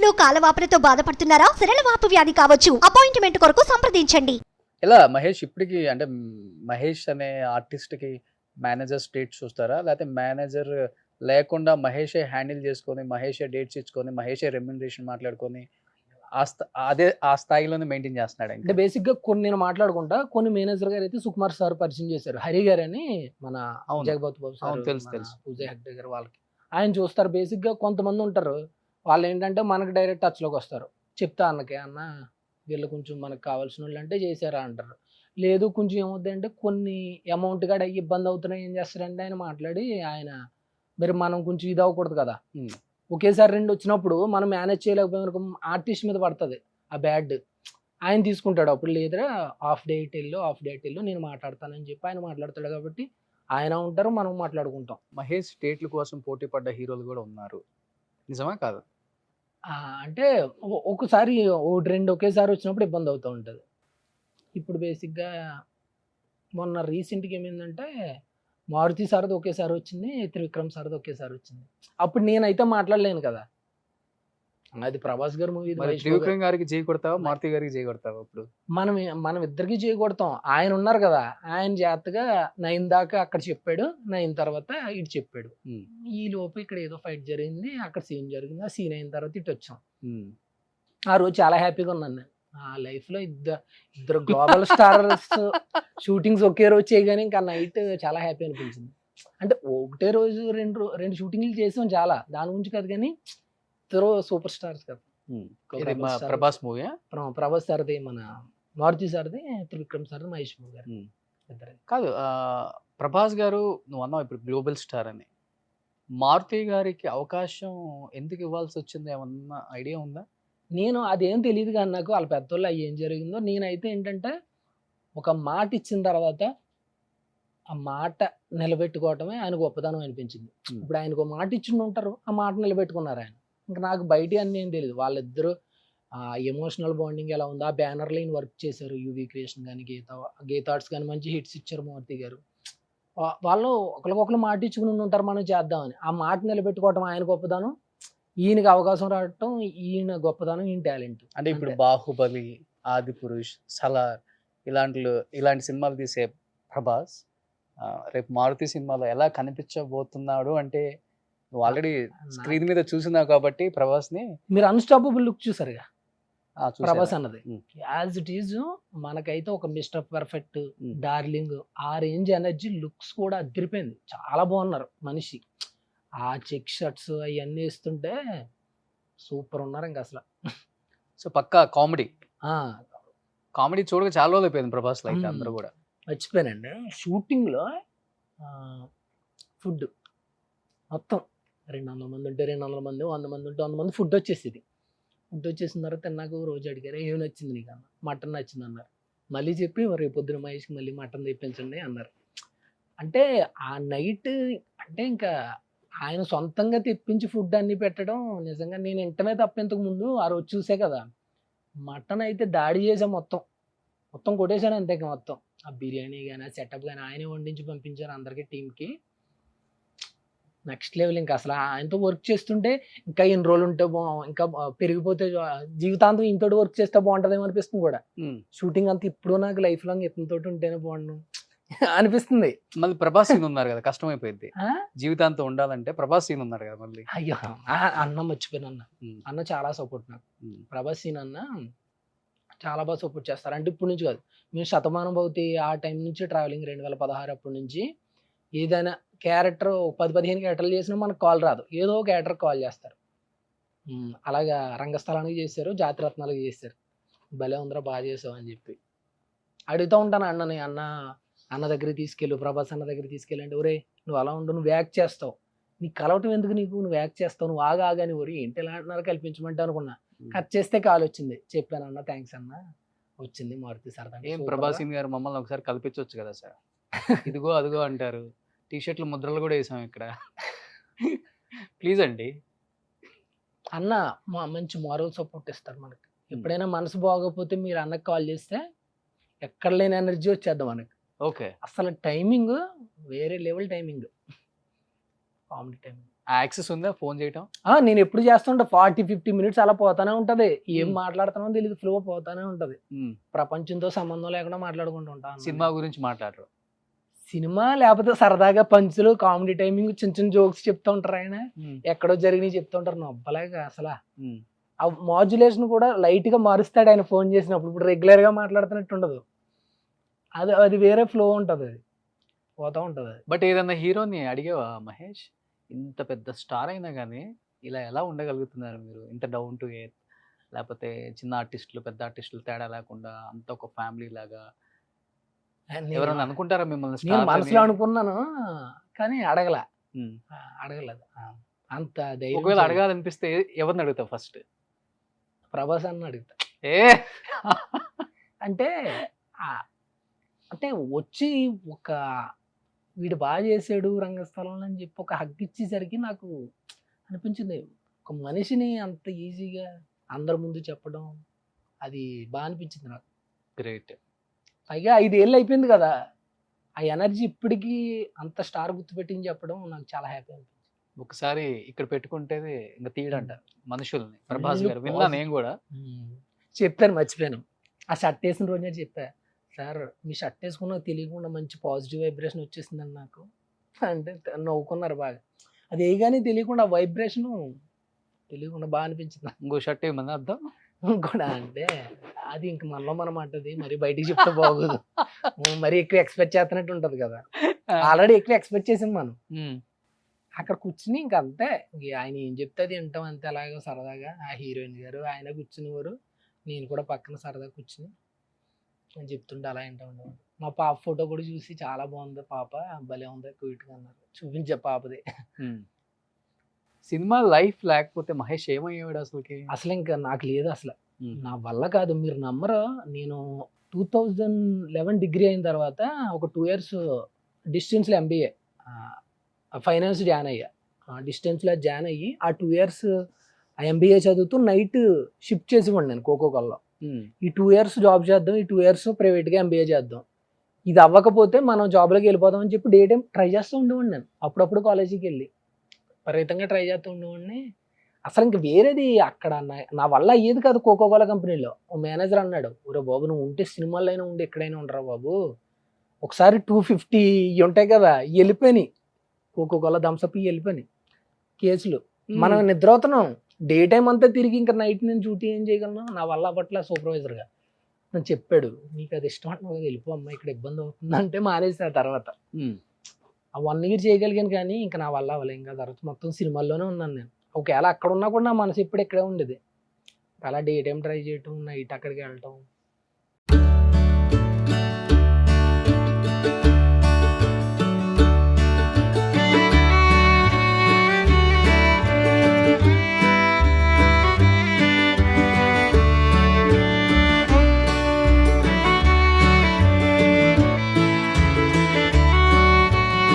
లో కాలవాపులతో బాధపడుతున్నారా? సరళవాపు వ్యాధి కావచ్చు. అపాయింట్మెంట్ కొరకు సంప్రదించండి. ఎలా మహేష్ ఇప్పటికి అంటే మహేష్ అనే ఆర్టిస్ట్కి మేనేజర్ స్టేట్ చూస్తారా? లేకపోతే మేనేజర్ లేకుండా మహేషే హ్యాండిల్ చేసుకొని మహేషే డేట్స్ ఇచ్చుకొని మహేషే రెమ్యునరేషన్ మాట్లాడుకొని ఆ స్థా- అదే ఆ స్థాయిలోనే మెయింటైన్ చేస్తున్నాడు అంటే బేసిక్గా కొన్ని నేను మాట్లాడుకుంటా కొన్ని మేనేజర్ గారు అయితే సుకుమార్ సార్ పరిచయం చేశారు. హరి గారు అని మన. జగపతి బాబు సార్ తెలుసు, తెలుసు. పూజ హెగ్డే గారు వాళ్ళకి. ఆయన చూస్తారు బేసిక్గా కొంతమంది ఉంటారు. వాళ్ళు ఏంటంటే మనకి డైరెక్ట్ టచ్లోకి వస్తారు. చెప్తా అన్నకే అన్న వీళ్ళు కొంచెం మనకు కావాల్సిన వాళ్ళు అంటే చేశారా అంటారు. లేదు కొంచెం ఏమవుతుంది అంటే కొన్ని అమౌంట్ కూడా ఇబ్బంది అవుతున్నాయి ఏం చేస్తారంటే ఆయన మాట్లాడి ఆయన మరి మనం కొంచెం ఇది అవ్వకూడదు కదా. ఒకేసారి రెండు వచ్చినప్పుడు మనం మేనేజ్ చేయలేకపోయిన ఆర్టిస్ట్ మీద పడుతుంది ఆ బ్యాడ్. ఆయన తీసుకుంటాడు అప్పుడు లేదురా ఆఫ్ డేట్ వెళ్ళు ఆఫ్ డేట్ వెళ్ళు నేను మాట్లాడతానని చెప్పి ఆయన మాట్లాడతాడు కాబట్టి ఆయన ఉంటారు మనం మాట్లాడుకుంటాం. మహేష్ స్టేట్ల కోసం పోటీ పడ్డ హీరోలు కూడా ఉన్నారు. నిజమా కాదు? అంటే ఒకసారి ఒకటి రెండు ఒకేసారి వచ్చినప్పుడు ఇబ్బంది అవుతూ ఉంటుంది. ఇప్పుడు బేసిక్గా మొన్న రీసెంట్గా ఏమైందంటే మారుతి సారది ఒకేసారి వచ్చింది త్రివిక్రమ్ సారది ఒకేసారి వచ్చింది. అప్పుడు నేనైతే మాట్లాడలేను కదా. అది ప్రభాస్ గారు మూవీ త్రివిక్రమ్ గారికి చేయి కొడతావా? మారుతి గారికి చేయి కొడతావా ఇప్పుడు? మనం మనం ఇద్దరికి చేయకూడతాం ఆయన ఉన్నారు కదా ఆయన జాగ్రత్తగా నైన్ దాకా అక్కడ చెప్పాడు నైన్ తర్వాత ఇటు చెప్పాడు. ఈ లోపు ఇక్కడ ఏదో ఫైట్ జరిగింది అక్కడ సీన్ జరిగింది ఆ సీన్ అయిన తర్వాత ఇటు వచ్చాం. ఆ రోజు చాలా హ్యాపీగా ఉన్నాను నేను. ఆ లైఫ్లో ఇద్దరు ఇద్దరు గ్లోబల్ స్టార్స్ షూటింగ్స్ ఒకే రోజు చేయగానే ఇంకా నైట్ చాలా హ్యాపీ అనిపించింది. అంటే ఒకటే రోజు రెండు రెండు షూటింగ్లు చేసాం చాలా. దాని గురించి కాదు కానీ ఇద్దరు సూపర్ స్టార్స్ కదా. ఇది మా ప్రభాస్ మూవీ ప్ర- ప్రభాస్ సార్ది మన మారుతి సార్ది త్రివిక్రమ్ సార్ది మహేష్ బాబు గారు. ఇద్దరు కాదు ఆ, ప్రభాస్ గారు నువ్వు అన్నావు ఇప్పుడు గ్లోబల్ స్టార్ అని. మారుతి గారికి అవకాశం ఎందుకు ఇవ్వాల్సి వచ్చింది? ఏమన్నా ఐడియా ఉందా? నేను అదేం తెలియదు కానీ నాకు వాళ్ళ పెద్దోళ్ళు అవి ఏం జరిగిందో. నేనైతే ఏంటంటే ఒక మాట ఇచ్చిన తర్వాత ఆ మాట నిలబెట్టుకోవటమే ఆయన గొప్పదనం అనిపించింది. Hmm. ఇప్పుడు ఆయనకు మాట ఇచ్చి ఉంటారు ఆ మాట నిలబెట్టుకున్నారు ఆయన. ఇంకా నాకు బయట అన్నీ ఏం తెలియదు వాళ్ళిద్దరూ ఎమోషనల్ బాండింగ్ ఎలా ఉందో ఆ బ్యానర్ లైన్ వర్క్ చేశారు యూవీ క్రియేషన్ కానీ గీత గీతార్ట్స్ కానీ మంచి హిట్స్ ఇచ్చారు మూర్తి గారు. వాళ్ళు ఒకరికొకరు మాట ఇచ్చుకుని ఉంటారు మనం చేద్దామని. ఆ మాట నిలబెట్టుకోవటం ఆయన గొప్పదనం ఈయనకి అవకాశం రావటం ఈయన గొప్పదనం ఈయన టాలెంట్ అంటే ఇప్పుడు. బాహుబలి ఆది పురుష్ సలార్ ఇలాంటి ఇలాంటి సినిమాలు తీసే ప్రభాస్ రేపు మారుతి సినిమాలో ఎలా కనిపించబోతున్నాడు అంటే నువ్వు ఆల్రెడీ స్క్రీన్ మీద చూసినావు కాబట్టి ప్రభాస్ని మీరు అన్స్టాపబుల్ లుక్ చూసారుగా. ప్రభాస్ అన్నది. యాజ్ ఇట్ ఈజ్ మనకైతే ఒక మిస్టర్ పర్ఫెక్ట్. డార్లింగ్ ఆ రేంజ్ ఎనర్జీ లుక్స్ కూడా అదిరిపోయింది. చాలా బాగున్నారు మనిషి. ఆ చెక్ షర్ట్స్ అవన్నీ వేస్తుంటే సూపర్ ఉన్నారు ఇంకా అసలు. సో పక్కా కామెడీ కామెడీ చూడక చాలా రోజులు అయిపోయింది ప్రభాస్ Hmm. అందరూ కూడా. మర్చిపోయానండి. షూటింగ్లో ఫుడ్ మొత్తం. రెండు వందల మంది ఉంటే రెండు వందల మంది వంద మంది ఉంటే వంద మంది ఫుడ్ వచ్చేసేది. ఫుడ్ వచ్చేసిన తర్వాత నాకు రోజు అడిగారు ఏమి నచ్చింది నీకు? అన్న మటన్ నచ్చింది అన్నారు. మళ్ళీ చెప్పి రేపు పొద్దున మహేష్కి మళ్ళీ మటన్ తెప్పించండి అన్నారు. అంటే ఆ నైట్ అంటే ఇంకా ఆయన సొంతంగా తెప్పించి ఫుడ్ అన్ని పెట్టడం నిజంగా నేను ఇంటనే తప్ప ఇంతకు ముందు ఆ రోజు చూసే కదా. మటన్ అయితే దాడి చేసాం మొత్తం. మొత్తం కొట్టేశాను అంతే మొత్తం. ఆ బిర్యానీ కానీ ఆ సెటప్ కానీ ఆయనే వండించి పంపించారు అందరికీ టీంకి నెక్స్ట్ లెవెల్ ఇంకా అసలు ఆయనతో వర్క్ చేస్తుంటే ఇంకా ఎన్ని రోజులు ఉంటే బా ఇంకా పెరిగిపోతే జీవితాంతం ఇంతటి వర్క్ చేస్తే బాగుంటుందేమో అనిపిస్తుంది కూడా. షూటింగ్ అంతా ఇప్పుడు నాకు లైఫ్ లాంగ్ ఇతనితో ఉంటేనే బాగుండు అనిపిస్తుంది మళ్ళీ ప్రభాస్ సీన్ ఉన్నారు కదా కష్టమైపోయింది ఆ? జీవితాంతం ఉండాలంటే ప్రభాస్ సీన్ ఉన్నారు కదా మళ్ళీ అయ్యో అన్న మర్చిపోయాను అన్న. అన్న చాలా సపోర్ట్ నాకు. ప్రభాస్ సీన్ అన్న చాలా బాగా సపోర్ట్ చేస్తారు అంటే ఇప్పుడు నుంచి కాదు మేము శతమానం భౌతి ఆ టైం నుంచి ట్రావెలింగ్ రెండు వేల పదహారు అప్పటి నుంచి ఏదైనా క్యారెక్టర్ పది పదిహేను క్యారెక్టర్లు చేసినా మనకు కాల్ రాదు. ఏదో ఒక క్యారెక్టర్ కాల్ చేస్తారు. అలాగా రంగస్థలానికి చేశారు జాతిరత్నాలకు చేశారు. భలే ఉందరా బాగా చేసావు అని చెప్పి. అడుగుతూ ఉంటాను అన్నని అన్న అన్న దగ్గరికి తీసుకెళ్ళు ప్రభాస్ అన్న దగ్గరికి తీసుకెళ్ళండి. ఒరే నువ్వు అలా ఉండు నువ్వు యాక్ట్ చేస్తావు. నీకు కలవటం ఎందుకు నీకు? నువ్వు యాక్ట్ చేస్తావు నువ్వు ఆగా ఆగాని ఒరి ఏంటి ఎలా అంటున్నారు? కల్పించమంటే అనుకున్నా. కట్ చేస్తే కాల్ వచ్చింది. చెప్పాను అన్న థ్యాంక్స్ అన్న. వచ్చింది మారుతి సరదా ఏం ప్రభాస్ గారు మమ్మల్ని ఒకసారి కల్పించవచ్చు కదా సార్? ఇదిగో అదిగో అంటారు. టీ షర్ట్లు ముద్రలు కూడా వేసాం ఇక్కడ. ప్లీజ్ అండి అన్న మా మంచి మారల్ సపోర్ట్ ఇస్తారు మనకి. ఎప్పుడైనా మనసు బాగోకపోతే మీరు అన్నకి కాల్ చేస్తే ఎక్కడ లేని ఎనర్జీ వచ్చేద్దాం మనకి. ఓకే. అసలు టైమింగ్ వేరే level timing comedy timing access ఉందా? ఫోన్ చేయటం? నేను ఎప్పుడు చేస్తుంటా? ఫార్టీ ఫిఫ్టీ మినిట్స్ అలా పోతానే ఉంటది. ఏం. మాట్లాడుతున్నామో తెలియదు ఫ్లో పోతానే ఉంటది. ప్రపంచంతో సంబంధం లేకుండా మాట్లాడుకుంటూ ఉంటాను సినిమా గురించి మాట్లాడరు. సినిమా లేకపోతే సరదాగా పంచులు కామెడీ టైమింగ్ చిన్న చిన్న జోక్స్ చెప్తూ ఉంటారు ఆయన. ఎక్కడో జరిగినాయి చెప్తూ ఉంటారు. నొప్పలేక అసలు. ఆ మాడ్యులేషన్ కూడా లైట్గా మారుస్తాడు ఆయన ఫోన్ చేసినప్పుడు. ఇప్పుడు రెగ్యులర్గా మాట్లాడుతున్నట్టు ఉండదు. అది అది వేరే ఫ్లో ఉంటది అది. పోతా ఉంటది అది. బట్ ఏదన్నా హీరోని అడిగావా మహేష్? ఇంత పెద్ద స్టార్ అయినా కానీ ఇలా ఎలా ఉండగలుగుతున్నారు మీరు? ఇంత డౌన్ టు ఎయిత్ లేకపోతే చిన్న ఆర్టిస్టులు పెద్ద ఆర్టిస్టులు తేడా లేకుండా అంత ఒక ఫ్యామిలీ లాగా ఎవరైనా అనుకుంటారా మిమ్మల్ని నేను మనసులో అని? అనుకున్నాను కానీ అడగల. అడగలేదు. అంత ధైర్యం ఒకవేళ. అడగాలనిపిస్తే ఎవరిని అడుగుతావు ఫస్ట్? ప్రభాస్ అన్న అడుగుతా. ఏ? అంటే అంటే వచ్చి ఒక వీడు బాగా చేసాడు రంగస్థలంలో అని చెప్పి ఒక హగ్ ఇచ్చేసరికి నాకు అనిపించింది ఒక మనిషిని అంత ఈజీగా అందరి ముందు చెప్పడం అది బాగా అనిపించింది నాకు. గ్రేట్. పైగా ఐదేళ్ళు అయిపోయింది కదా. ఆ ఎనర్జీ ఇప్పటికీ అంత స్టార్ గుర్తుపెట్టింది చెప్పడం నాకు చాలా హ్యాపీ అనిపించింది. ఒకసారి ఇక్కడ పెట్టుకుంటే ఇంకా తీయడంట మనుషుల్ని. ప్రభాస్ గారు విన్నా positive. నేను కూడా. చెప్పాను మర్చిపోయాను. ఆ షర్ట్ వేసిన రోజే చెప్పా సార్ మీ షర్ట్ వేసుకున్నా తెలియకుండా మంచి పాజిటివ్ వైబ్రేషన్ వచ్చేసిందని నాకు. అంటే నవ్వుకున్నారు బాగా. అది వేయగానే తెలియకుండా వైబ్రేషన్ తెలియకుండా బాగా అనిపించింది ఇంకో షర్ట్ ఏమన్నా అర్థం కూడా అంటే అది ఇంక మనలో మనం అంటది. మరి బయటికి చెప్తే బాగోదు. మరి ఎక్కువ ఎక్స్పెక్ట్ చేస్తున్నట్టు ఉంటది కదా. ఆల్రెడీ ఎక్కువ ఎక్స్పెక్ట్ చేసాం మనం. అక్కడ కూర్చుని ఇంక అంతే. ఆయన ఏం చెప్తే అది వింటాం అంతే అలాగా సరదాగా. ఆ హీరోయిన్ గారు ఆయన కూర్చునేవారు. నేను కూడా పక్కన సరదాగా కూర్చుని అని చెప్తుంటే అలా వింటా ఉండేవాడు మా పాప ఫోటో కూడా చూసి చాలా బాగుంది పాప. భలే ఉంది క్యూట్గా అన్నారు. చూపించే పాపది. సినిమా లైఫ్ లేకపోతే మహేష్ ఏమయ్యేవాడు అసలుకి? అసలు ఇంకా నాకు లేదు అసలు. నా వల్ల కాదు మీరు నమ్మరు. నేను టూ థౌజండ్ లెవెన్ డిగ్రీ అయిన తర్వాత ఒక టూ ఇయర్స్ డిస్టెన్స్లో ఎంబీఏ ఫైనాన్స్ జాయిన్ అయ్యా. డిస్టెన్స్లో జాయిన్ అయ్యి ఆ టూ ఇయర్స్ ఆ ఎంబీఏ చదువుతూ నైట్ షిఫ్ట్ చేసి నేను కోకో కల్లో. ఉమ్. ఈ టూ ఇయర్స్ జాబ్ చేద్దాం ఈ టూ ఇయర్స్ ప్రైవేట్గా ఎంబీఏ చేద్దాం. ఇది అవ్వకపోతే మనం జాబ్లోకి వెళ్ళిపోదాం అని చెప్పి డే టైం ట్రై చేస్తూ ఉండేవాడిని నేను. అప్పుడప్పుడు కాలేజీకి వెళ్ళి. విపరీతంగా ట్రై చేస్తూ ఉండేవాడిని. అసలు ఇంక వేరేది అక్కడ నా- నా వల్ల అయ్యేది కాదు కోకో కోలా కంపెనీలో. ఓ మేనేజర్ అన్నాడు ఒరే బాబు నువ్వు ఉంటే సినిమాల్లో అయినా ఉండి ఎక్కడైనా ఉండరా బాబు. ఒకసారి టూ ఫిఫ్టీ ఉంటాయి కదా వెళ్ళిపోయినాయి. కోకో కోలా థమ్స్అప్ వెళ్ళిపోయినాయి. కేసులు. మనం నిద్రపోతున్నాం. డే టైం అంతా తిరిగి ఇంకా నైట్ నేను డ్యూటీ ఏం చేయగలను? నా వల్ల అవ్వట్లే సూపర్వైజర్గా. నన్ను చెప్పాడు. నీకు అది ఇష్టం అంటే వెళ్ళిపో అమ్మా ఇక్కడ ఇబ్బంది అవుతుంది అంటే మానేసిన తర్వాత. ఆ వన్ ఇయర్ చేయగలిగాను కానీ ఇంకా నా వల్ల అవ్వలేం. ఇంకా తర్వాత మొత్తం సినిమాల్లోనే ఉన్నాను నేను. ఒకవేళ అక్కడ ఉన్నా కూడా నా మనసు ఎప్పుడు ఇక్కడే ఉండేది. అలా డే టైం ట్రై చేయటం నైట్ అక్కడికి వెళ్ళటం